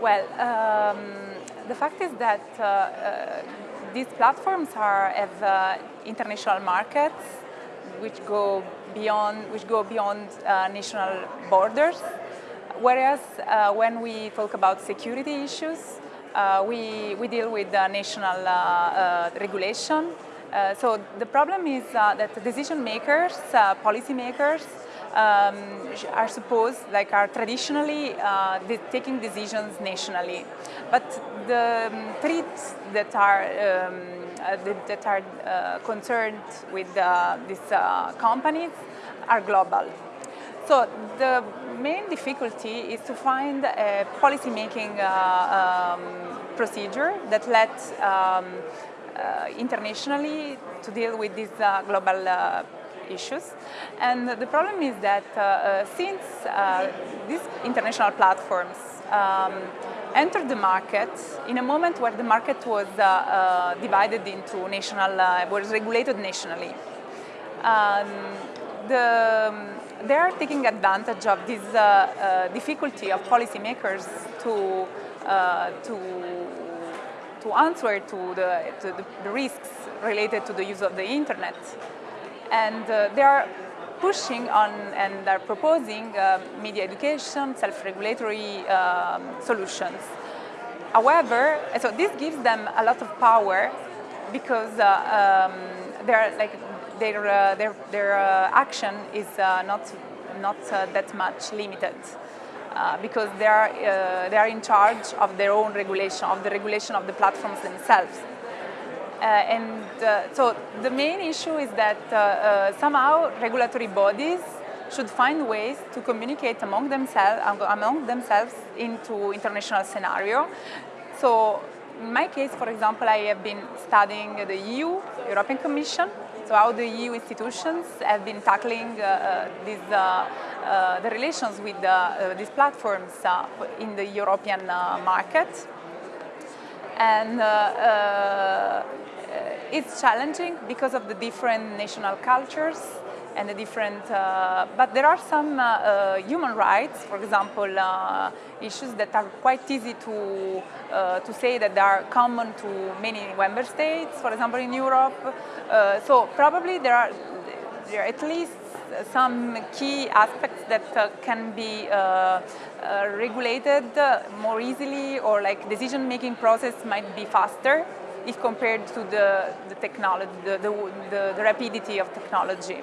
Well, um, the fact is that uh, uh, these platforms are, have uh, international markets which go beyond, which go beyond uh, national borders. Whereas uh, when we talk about security issues, uh, we, we deal with national regulation. so the problem is that decision makers, policy makers, um, are supposed, like are traditionally uh, taking decisions nationally. But the um, threats that are, um, uh, that, are uh, concerned with uh, these uh, companies are global. So the main difficulty is to find a policy-making uh, um, procedure that lets um, internationally to deal with these global issues. And the problem is that uh, uh, since uh, these international platforms um, entered the market in a moment where the market was divided into national, was regulated nationally, um, the, they are taking advantage of this uh, uh, difficulty of policymakers to, uh, to, to answer to, the, to the risks related to the use of the internet and uh, they are pushing on and are proposing uh, media education, self-regulatory um, solutions. However, so this gives them a lot of power because uh, um, like their uh, their their uh, action is uh, not not that much limited. because they are they are in charge of their own regulation, of the regulation of the platforms themselves. Uh, and uh, so the main issue is that uh, somehow regulatory bodies should find ways to communicate among themselves, among themselves into international scenario. So in my case, for example, I have been studying the EU, European Commission, so how the EU institutions have been tackling uh, uh, these, uh, the relations with these platforms in the European market. And uh, it's challenging because of the different national cultures and the different, uh, but there are some uh, uh, human rights, for example, uh, issues that are quite easy to, uh, to say that they are common to many member states, for example, in Europe. so probably there are, there are at least some key aspects that uh, can be uh, uh, regulated more easily or like decision-making process might be faster if compared to the, the technology, the, the, the, rapidity of technology.